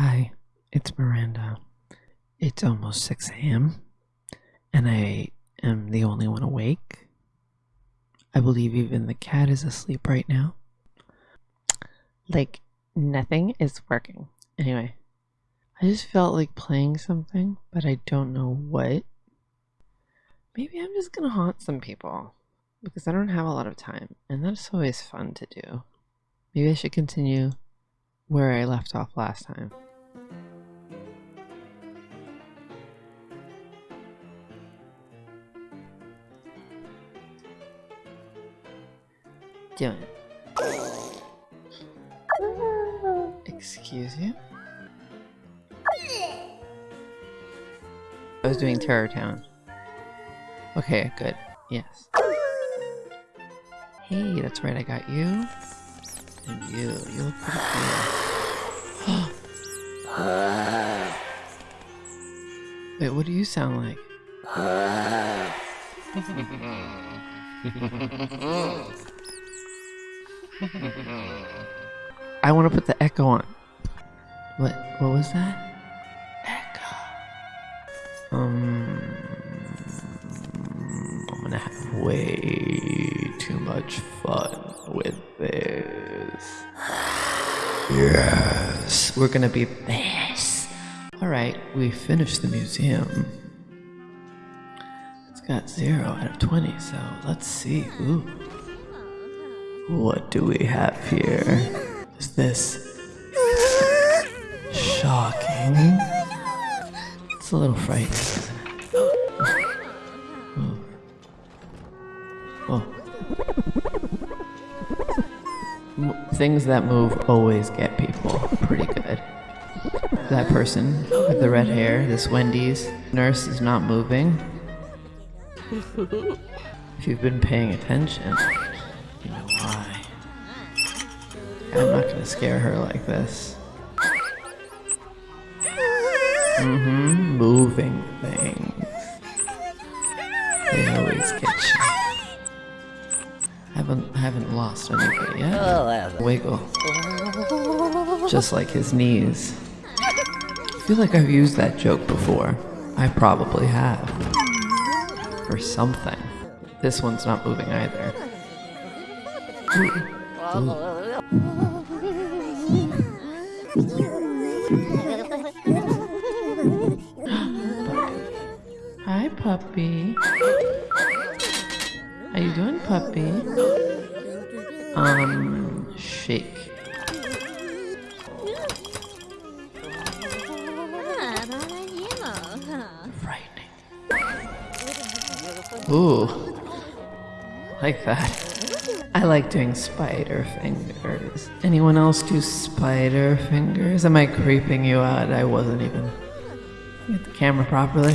Hi, it's Miranda. It's almost 6 a.m., and I am the only one awake. I believe even the cat is asleep right now. Like, nothing is working. Anyway, I just felt like playing something, but I don't know what. Maybe I'm just gonna haunt some people because I don't have a lot of time, and that's always fun to do. Maybe I should continue where I left off last time. Doing. Excuse you? I was doing Terror Town. Okay, good. Yes. Hey, that's right, I got you. And you, you look pretty cool. Wait, what do you sound like? I want to put the echo on. What? What was that? Echo. Um, I'm gonna have way too much fun with this. Yes, we're gonna be this. All right, we finished the museum. It's got zero out of twenty, so let's see. Ooh. What do we have here? Is this shocking? It's a little frightening. Oh. Oh. Things that move always get people pretty good. That person with the red hair, this Wendy's nurse, is not moving. If you've been paying attention, scare her like this. Mm-hmm. Moving things. They always get you. Haven't haven't lost anybody yet. Wiggle. Just like his knees. I feel like I've used that joke before. I probably have. Or something. This one's not moving either. Hi, puppy. How you doing, puppy? Um, shake. Frightening. Ooh, like that. I like doing spider fingers. Anyone else do spider fingers? Am I creeping you out? I wasn't even. Get the camera properly.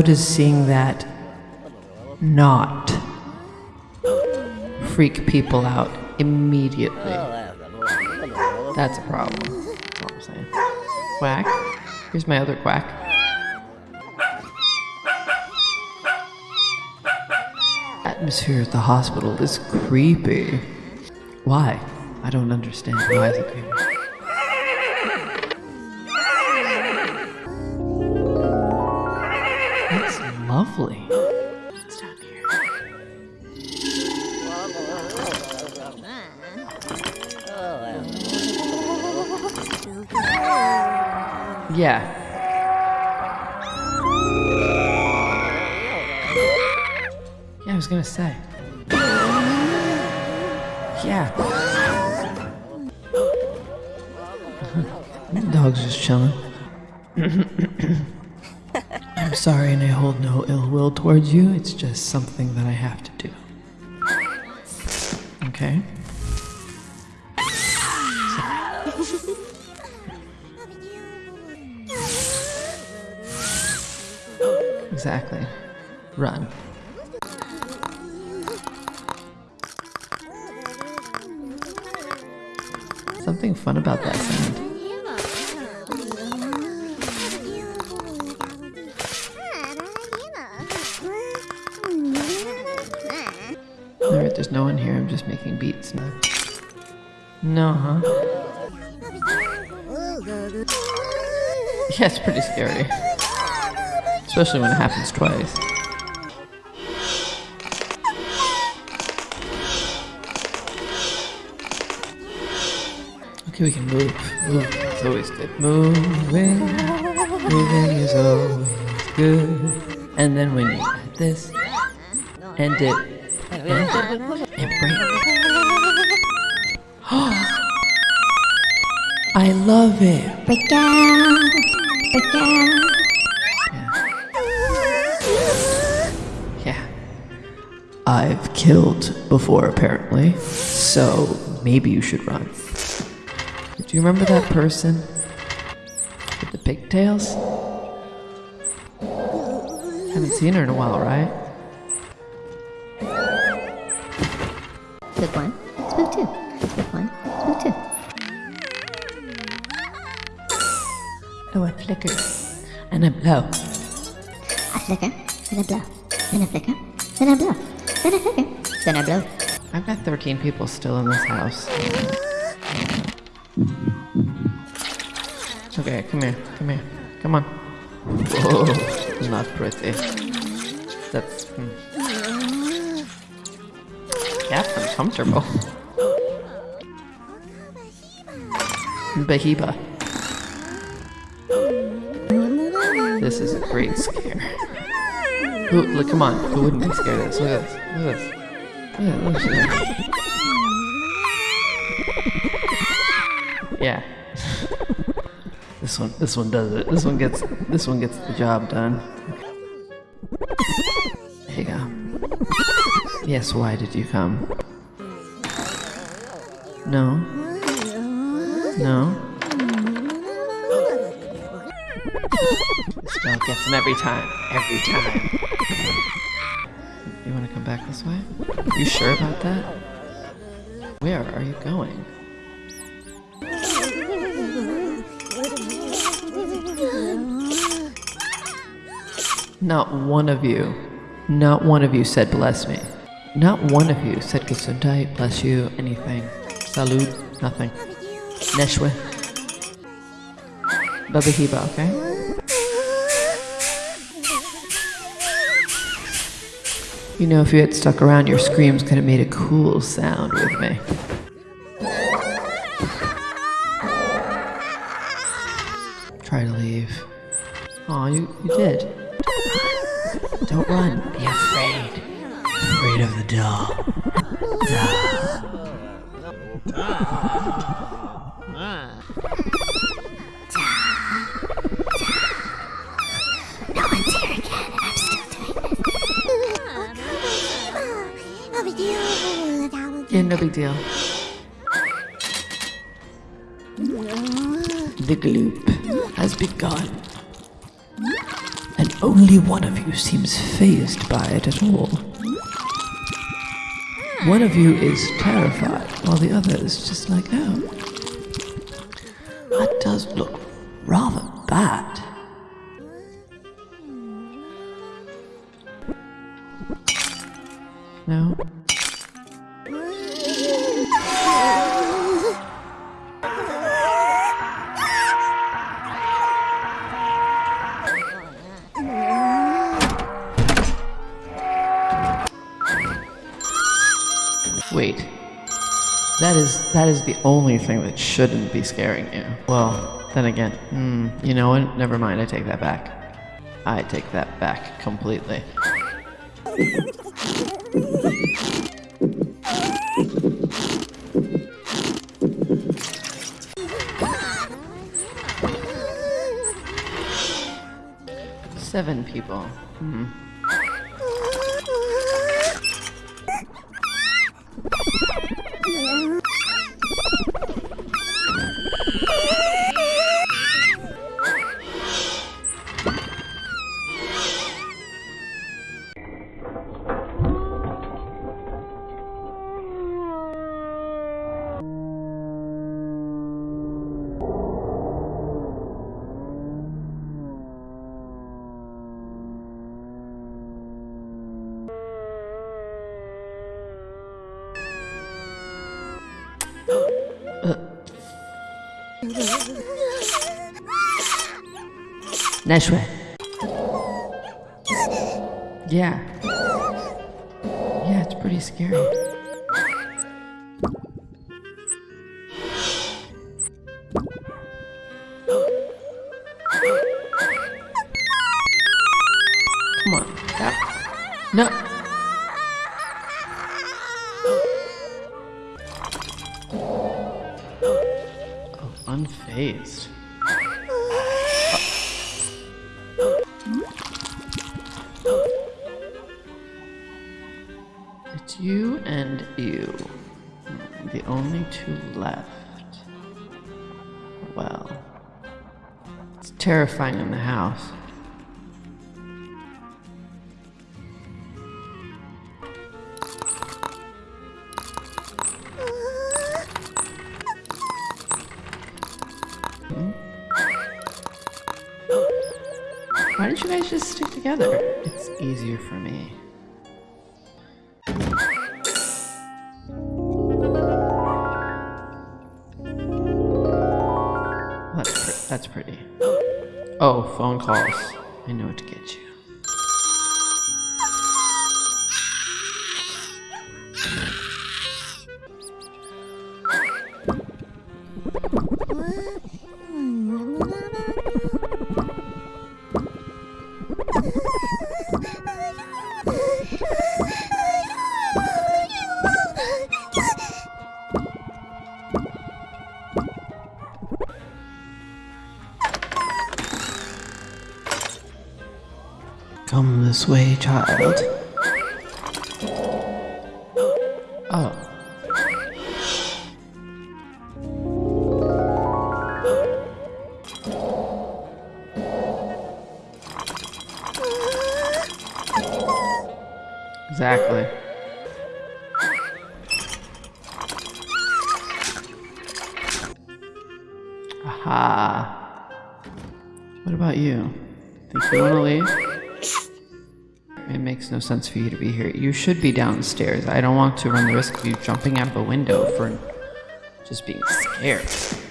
How does seeing that not freak people out immediately? That's a problem. That's all I'm saying. Quack. Here's my other quack. Atmosphere at the hospital is creepy. Why? I don't understand. Why is it creepy? Yeah. Yeah, I was gonna say. Yeah. Dog's just chilling. I'm sorry, and I hold no ill will towards you. It's just something that I have to do. Okay. Exactly. Run. Something fun about that sound. Alright, there's no one here. I'm just making beats. No, huh? Yeah, it's pretty scary. Especially when it happens twice. Okay, we can move. Move. Always good. Moving. Moving is always good. And then when you add this, and it. I love it. Break down, break down. Yeah. I've killed before, apparently. So maybe you should run. Do you remember that person with the pigtails? Haven't seen her in a while, right? Spook one, spook two, spook one, spook two. Oh, a flicker. And a blow. I flicker, then I blow, then a flicker, then I blow, then a flicker, then a blow. I've got 13 people still in this house. Okay, come here, come here, come on. Whoa, not pretty. That's hmm. that's uncomfortable. Bahiba. This is a great scare. Look, come on, who wouldn't be scared of this? Look at this, look at this. Yeah, look at this. Yeah. This one, this one does it. This one gets, this one gets the job done. There you go. Yes, why did you come? No. No. This dog gets him every time. Every time. You want to come back this way? You sure about that? Where are you going? Not one of you, not one of you said bless me. Not one of you said gesundheit, bless you, anything. Salud, nothing. Neshwe. Babahiba, okay? You know, if you had stuck around, your screams could have made a cool sound with me. Try to leave. Aw, you, you did. Don't run. Be afraid. Afraid of the doll. Yeah, no big deal. The gloop has begun. And only one of you seems fazed by it at all. One of you is terrified, while the other is just like, oh. That does look rather bad. No? That is that is the only thing that shouldn't be scaring you. Well, then again, hmm, you know what? Never mind. I take that back. I take that back completely. Seven people. Hmm. nice way. Yeah. Yeah, it's pretty scary. Unfazed. It's you and you. The only two left. Well, it's terrifying in the house. Hmm? Why don't you guys just stick together? It's easier for me. That's, that's pretty. Oh, phone calls. I know what to get you. Child. Oh. Exactly. Aha. What about you? Think you want to leave? It makes no sense for you to be here. You should be downstairs. I don't want to run the risk of you jumping out of a window for just being scared.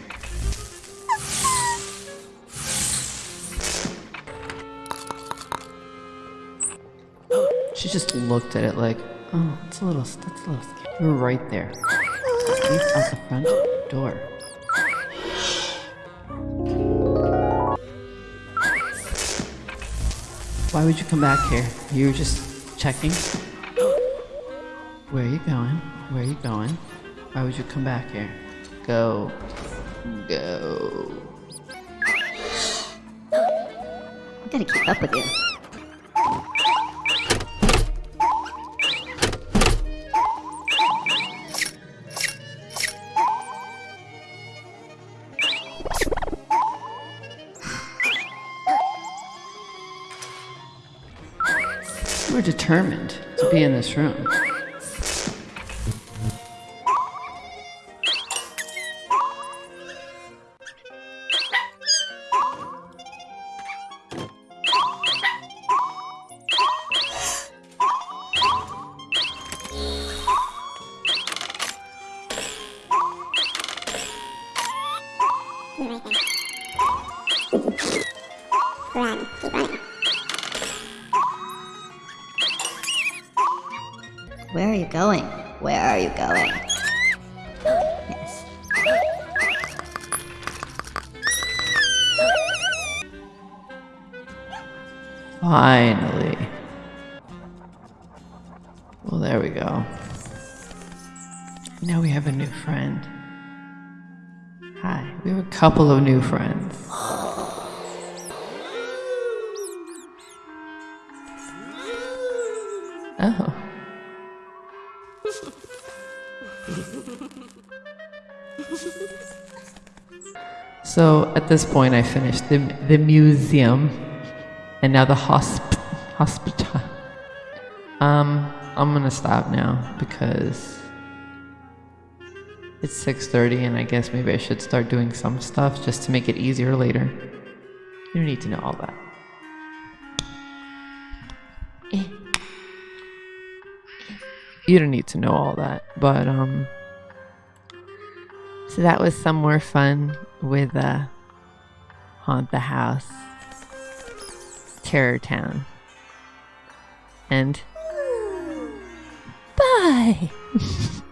She just looked at it like, oh, it's a little, that's a little scary. You're right there. Out the front door. Why would you come back here? You were just checking? Where are you going? Where are you going? Why would you come back here? Go. Go. I gotta keep up with you. Determined to be in this room. Going? Where are you going? Yes. Finally. Well, there we go. Now we have a new friend. Hi, we have a couple of new friends. So at this point, I finished the, the museum and now the hosp- hospital. Um, I'm gonna stop now because it's 6:30, and I guess maybe I should start doing some stuff just to make it easier later. You don't need to know all that. You don't need to know all that, but um. So that was some more fun. With uh, Haunt the House, Terror Town. And bye!